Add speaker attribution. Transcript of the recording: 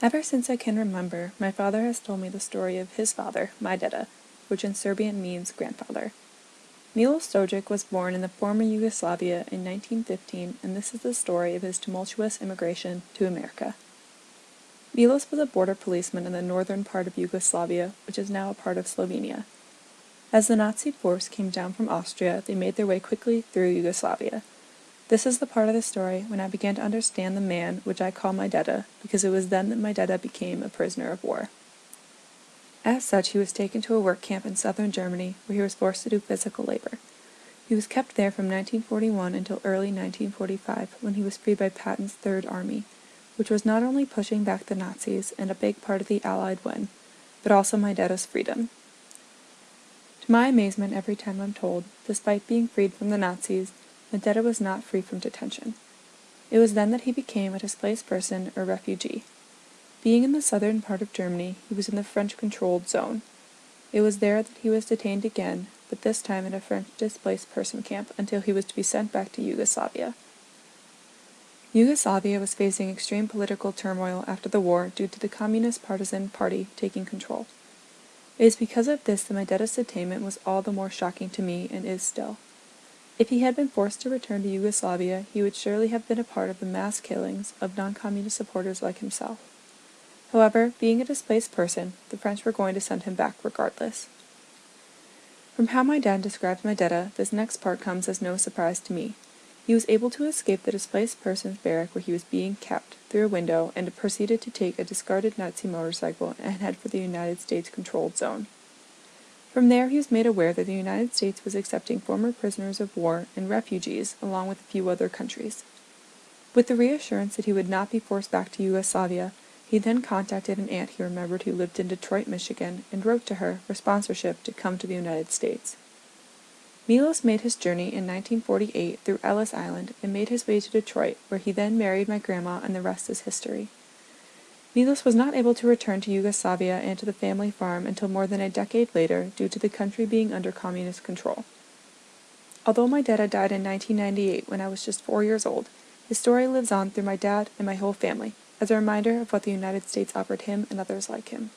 Speaker 1: Ever since I can remember, my father has told me the story of his father, my deda, which in Serbian means grandfather. Milos Stojic was born in the former Yugoslavia in 1915 and this is the story of his tumultuous immigration to America. Milos was a border policeman in the northern part of Yugoslavia, which is now a part of Slovenia. As the Nazi force came down from Austria, they made their way quickly through Yugoslavia. This is the part of the story when I began to understand the man which I call my deda, because it was then that my deda became a prisoner of war. As such, he was taken to a work camp in southern Germany, where he was forced to do physical labor. He was kept there from 1941 until early 1945, when he was freed by Patton's Third Army, which was not only pushing back the Nazis and a big part of the Allied win, but also my deda's freedom. To my amazement every time I'm told, despite being freed from the Nazis, my deda was not free from detention. It was then that he became a displaced person or refugee. Being in the southern part of Germany, he was in the French-controlled zone. It was there that he was detained again, but this time in a French displaced person camp until he was to be sent back to Yugoslavia. Yugoslavia was facing extreme political turmoil after the war due to the Communist Partisan Party taking control. It is because of this that my detainment was all the more shocking to me and is still. If he had been forced to return to Yugoslavia, he would surely have been a part of the mass killings of non-communist supporters like himself. However, being a displaced person, the French were going to send him back regardless. From how my dad describes my deda, this next part comes as no surprise to me. He was able to escape the displaced person's barrack where he was being kept through a window and proceeded to take a discarded Nazi motorcycle and head for the United States controlled zone. From there he was made aware that the United States was accepting former prisoners of war and refugees along with a few other countries. With the reassurance that he would not be forced back to Yugoslavia, he then contacted an aunt he remembered who lived in Detroit, Michigan, and wrote to her for sponsorship to come to the United States. Milos made his journey in 1948 through Ellis Island and made his way to Detroit, where he then married my grandma and the rest is history. Milos was not able to return to Yugoslavia and to the family farm until more than a decade later due to the country being under communist control. Although my dad died in 1998 when I was just four years old, his story lives on through my dad and my whole family, as a reminder of what the United States offered him and others like him.